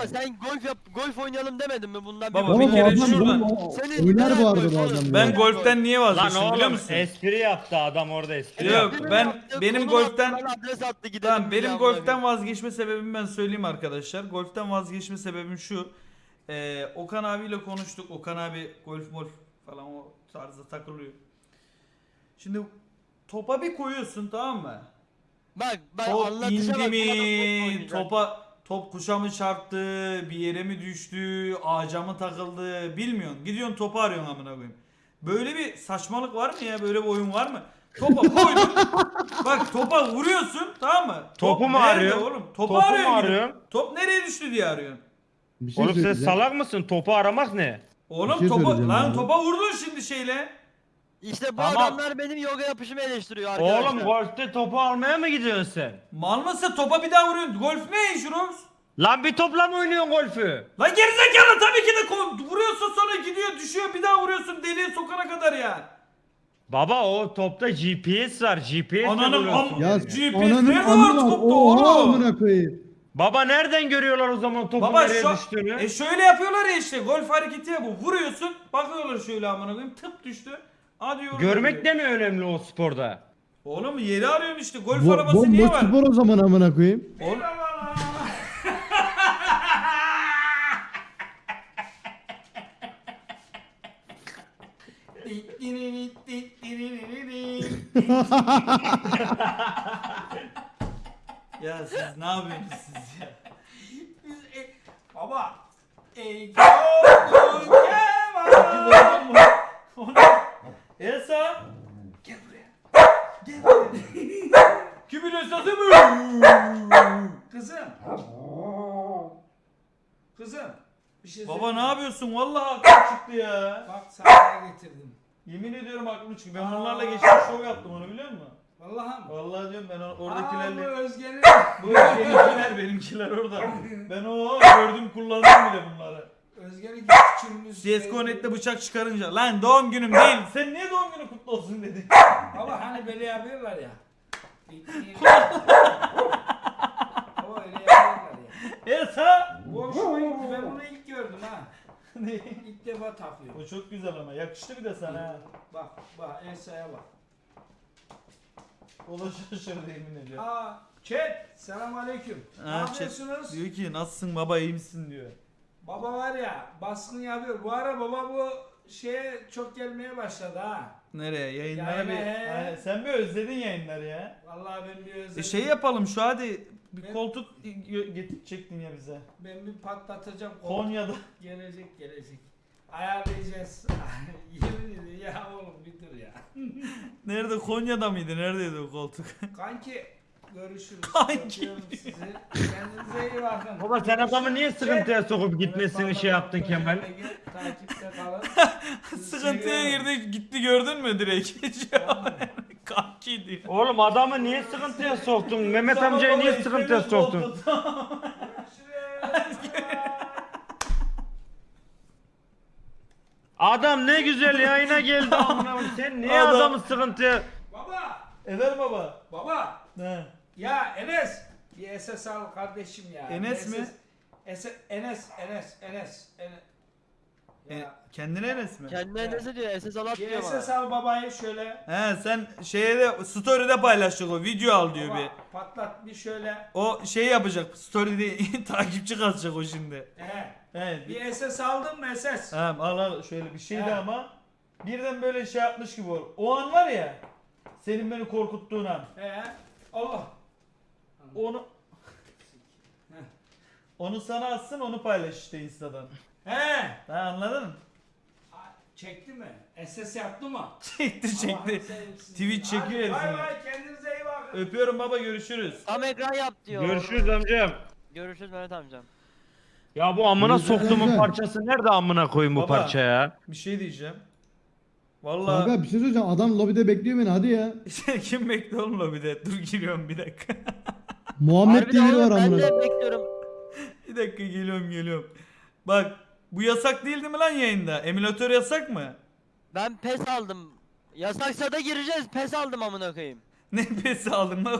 baba sen golf yap golf oynayalım demedin mi bundan Baba, bir Oğlum kere adam şuradan- Senin oynar neden bu arada golf bu oğlum? adam. Ben ya. golften niye Lan vazgeçtim biliyor oğlum musun? espri yaptı adam orada espri Yok, yaptı. Benim ben- yaptığı benim golften- bana adres attı gidelim. Tamam benim ya, golften vazgeçme sebebimi ben söyleyeyim arkadaşlar. Golften vazgeçme sebebim şu. Ee, Okan abiyle konuştuk. Okan abi golf molf falan o tarzda takılıyor. Şimdi topa bir koyuyorsun tamam mı? Bak ben Top anlatışa indi mi? Topa top kuşa mı çarptı? Bir yere mi düştü? Ağaca mı takıldı? Bilmiyorsun. Gidiyorsun topu arıyorsun amına koyayım. Böyle bir saçmalık var mı ya? Böyle bir oyun var mı? Topa koydun. Bak topa vuruyorsun tamam mı? Top Topu mu nerede arıyorsun? Oğlum? Topu, Topu mu arıyorsun. gidip. arıyorsun? Top nereye düştü diye arıyorsun. Bir şey Oğlum sen söyleyeceğim. salak mısın? Topu aramak ne? Oğlum şey topa söyleyeceğim lan abi. topa vurdun şimdi şeyle. İşte bu Ama- adamlar benim yoga yapışımı eleştiriyor arkadaşlar. Oğlum golfte topu almaya mı gidiyorsun sen? Mal mısın topa bir daha vuruyorsun. Golf ne Rox? Lan bir topla mı oynuyorsun golfü? Lan gerizekalı tabii ki de vuruyorsun sonra gidiyor düşüyor bir daha vuruyorsun deliğe sokana kadar ya. Baba o topta GPS var. GPS Ananın am- Ya GPS ananın nerede var topta oğlum? Baba nereden görüyorlar o zaman topun Baba nereye düştüğünü? e şöyle yapıyorlar ya işte golf hareketi ya bu. Vuruyorsun bakıyorlar şöyle amına koyayım tıp düştü. Hadi yorum Görmek de mi önemli o sporda? Oğlum yeri arıyorsun işte golf Bo arabası niye var? spor o zaman amına koyayım. Oğlum. ya siz ne yapıyorsunuz siz ya? Biz e, baba. Esa gel buraya. Gel buraya. Kimin esası mı? Kızım. Kızım. Bir şey Baba söyleyeyim ne mi? yapıyorsun? Vallahi aklım çıktı ya. Bak sana getirdim. Yemin ediyorum aklım çıktı. Ben bunlarla geçen şov yaptım onu biliyor musun? Vallahi mı? Vallahi diyorum ben or- Aa, bu oradakilerle... Özge'nin. Bu benimkiler, benimkiler orada. Ben o gördüm kullandım bile bunları. Özge'nin küçüğümüz. CSGO Net'te bıçak çıkarınca lan doğum günüm değil. Sen niye doğum günü kutlu olsun dedi. Baba hani böyle yapıyorlar ya. Baba öyle yapıyorlar ya. Esa. Bu hoşuma gitti. Ben bunu ha. İlk defa takıyorum. o çok güzel ama yakıştı bir de sana ha. Bak bak Elsa'ya bak. O da şaşırdı yemin ediyor. Aa chat. Selam aleyküm. Ne Ha, chat yapıyorsunuz? Diyor ki nasılsın baba iyi misin diyor. Baba var ya baskın yapıyor. Bu ara baba bu şeye çok gelmeye başladı ha. Nereye yayınlara Yayına, bir... Ha, sen bir özledin yayınları ya. Vallahi ben bir özledim. E şey yapalım şu hadi bir Ben- koltuk getirecektin ya bize. Ben bir patlatacağım. Konya'da. Gelecek gelecek. Ayarlayacağız. Yemin ederim ya oğlum bir dur ya. Nerede Konya'da mıydı? Neredeydi o koltuk? Kanki görüşürüz. Kanki Öpüyorum sizi. Kendinize iyi bakın. Baba sen adamı niye sıkıntıya sokup gitmesini şey yaptın Kemal? Takipte kalın. Sizi Sıkıntıya seviyorum. girdi gitti gördün mü direkt? Kanki diyor. Oğlum adamı niye sıkıntıya soktun? Mehmet amcayı niye sıkıntıya soktun? Adam ne güzel yayına geldi amına koyayım. Sen niye Adam- adamı sıkıntıya... Baba. Eder baba. Baba. Ne? Ya Enes. Bir SS al kardeşim ya. Enes mi? Enes, Enes, Enes, Enes, Enes. E, Ya. kendine Enes mi? Kendine ne diyor? SS alat Bir diyor SS bana. al babayı şöyle. He sen şeye de story'de paylaşacak o video al diyor Baba, bir. patlat bir şöyle. O şey yapacak story'de takipçi kasacak o şimdi. He. He. Bir, Bir SS aldın mı SS? Tamam al al şöyle bir şeydi He. ama birden böyle şey yapmış gibi ol. O an var ya senin beni korkuttuğun an. He. Allah. Onu onu sana atsın onu paylaş işte Insta'dan. He. Ha anladın mı? Çekti mi? SS yaptı mı? Çekti çekti. Tweet çekiyor Hadi Bay bay kendinize iyi bakın. Öpüyorum baba görüşürüz. Tam ekran yap diyor. Görüşürüz amcam. Görüşürüz Mehmet amcam. Ya bu amına soktuğumun parçası nerede amına koyayım bu Baba. parça ya? Bir şey diyeceğim. Vallahi Kanka bir şey söyleyeceğim. Adam lobide bekliyor beni hadi ya. kim bekliyor oğlum lobide? Dur giriyorum bir dakika. Muhammed Harbiden diye biri oğlum, var Ben amına. de bekliyorum. bir dakika geliyorum geliyorum. Bak bu yasak değildi mi lan yayında? Emülatör yasak mı? Ben pes aldım. Yasaksa da gireceğiz. Pes aldım amına koyayım. Ne pesi aldın lan?